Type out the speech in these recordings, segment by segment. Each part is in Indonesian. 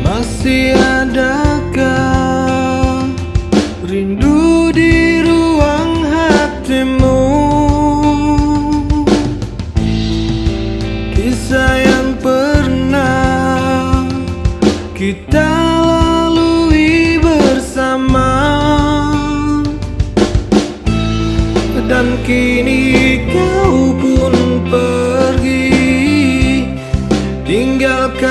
Masih adakah rindu di ruang hatimu? Kisah yang pernah kita dan kini kau pun pergi. Tinggalkan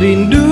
rindu